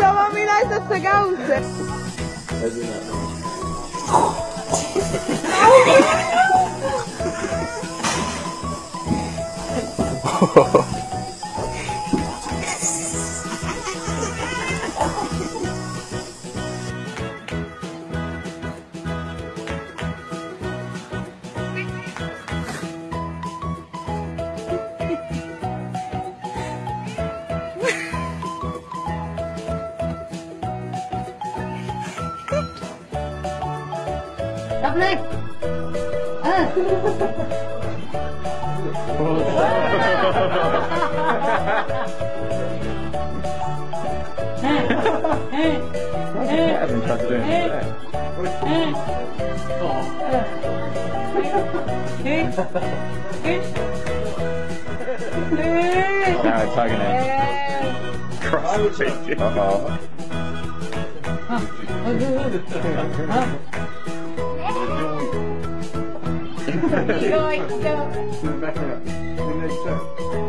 La mamina esa se causa. รับเลย เออ haven't touched it. Now it's hugging it. Cross the Uh-oh. Back it up. Back.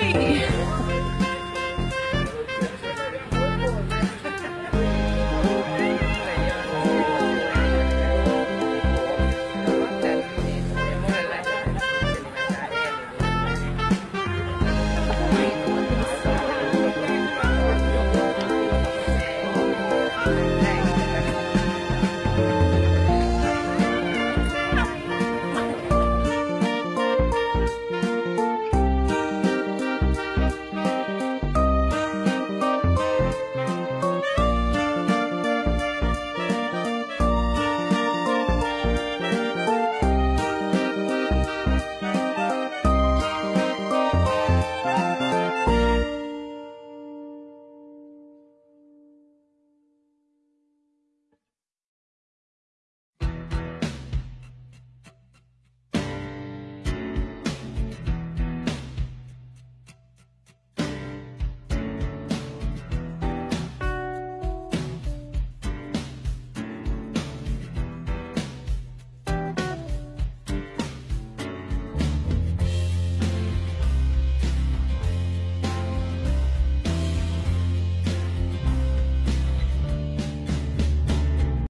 Hey!